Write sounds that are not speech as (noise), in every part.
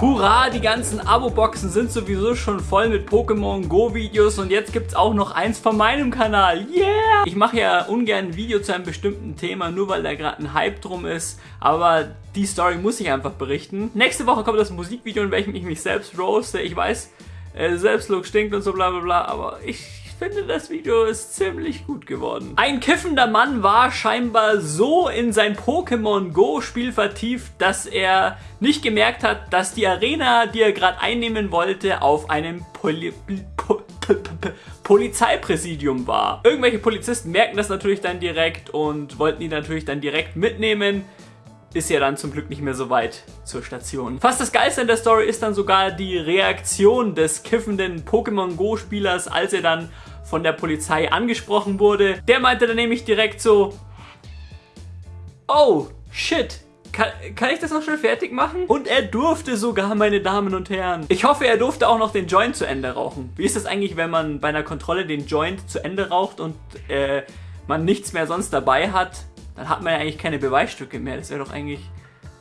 Hurra, die ganzen Abo-Boxen sind sowieso schon voll mit Pokémon Go Videos und jetzt gibt es auch noch eins von meinem Kanal. Yeah! Ich mache ja ungern ein Video zu einem bestimmten Thema, nur weil da gerade ein Hype drum ist, aber die Story muss ich einfach berichten. Nächste Woche kommt das Musikvideo, in welchem ich mich selbst roaste. Ich weiß, äh, Selbstlook stinkt und so bla bla bla, aber ich finde, das Video ist ziemlich gut geworden. Ein kiffender Mann war scheinbar so in sein Pokémon Go Spiel vertieft, dass er nicht gemerkt hat, dass die Arena, die er gerade einnehmen wollte, auf einem Poli po Polizeipräsidium war. Irgendwelche Polizisten merken das natürlich dann direkt und wollten ihn natürlich dann direkt mitnehmen ist ja dann zum Glück nicht mehr so weit zur Station. Fast das Geilste in der Story ist dann sogar die Reaktion des kiffenden Pokémon Go Spielers, als er dann von der Polizei angesprochen wurde. Der meinte dann nämlich direkt so, oh, shit, kann, kann, ich das noch schnell fertig machen? Und er durfte sogar, meine Damen und Herren. Ich hoffe, er durfte auch noch den Joint zu Ende rauchen. Wie ist das eigentlich, wenn man bei einer Kontrolle den Joint zu Ende raucht und äh, man nichts mehr sonst dabei hat? Dann hat man ja eigentlich keine Beweisstücke mehr. Das wäre doch eigentlich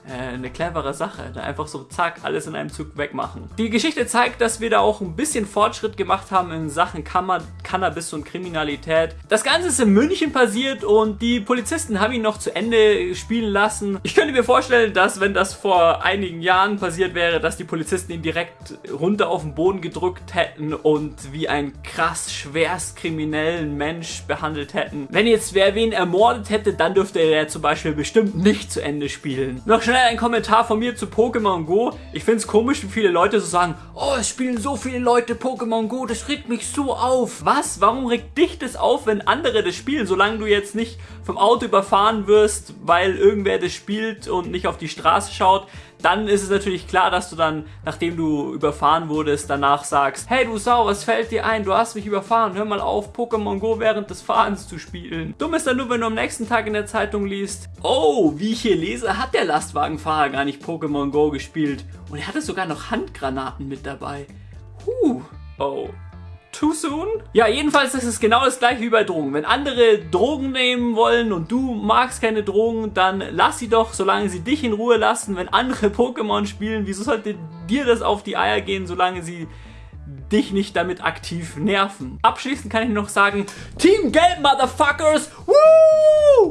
äh, eine clevere Sache. Da einfach so zack, alles in einem Zug wegmachen. Die Geschichte zeigt, dass wir da auch ein bisschen Fortschritt gemacht haben in Sachen Kammer Cannabis und Kriminalität. Das Ganze ist in München passiert und die Polizisten haben ihn noch zu Ende spielen lassen. Ich könnte mir vorstellen, dass wenn das vor einigen Jahren passiert wäre, dass die Polizisten ihn direkt runter auf den Boden gedrückt hätten und wie ein krass schwerst kriminellen Mensch behandelt hätten. Wenn jetzt wer wen ermordet hätte, dann dürfte er zum Beispiel bestimmt nicht zu Ende spielen. Noch ein Kommentar von mir zu Pokémon Go. Ich finde es komisch, wie viele Leute so sagen, oh, es spielen so viele Leute Pokémon Go, das regt mich so auf. Was? Warum regt dich das auf, wenn andere das spielen, solange du jetzt nicht vom Auto überfahren wirst, weil irgendwer das spielt und nicht auf die Straße schaut? Dann ist es natürlich klar, dass du dann, nachdem du überfahren wurdest, danach sagst, hey du Sau, was fällt dir ein? Du hast mich überfahren, hör mal auf, Pokémon Go während des Fahrens zu spielen. Dumm ist dann nur, wenn du am nächsten Tag in der Zeitung liest, oh, wie ich hier lese, hat der Lastwagenfahrer gar nicht Pokémon Go gespielt. Und er hatte sogar noch Handgranaten mit dabei. Huh, oh. Too soon? Ja, jedenfalls ist es genau das gleiche wie bei Drogen. Wenn andere Drogen nehmen wollen und du magst keine Drogen, dann lass sie doch, solange sie dich in Ruhe lassen. Wenn andere (laughs) Pokémon spielen, wieso sollte dir das auf die Eier gehen, solange sie dich nicht damit aktiv nerven? Abschließend kann ich noch sagen, Team Gelb, Motherfuckers! Woo!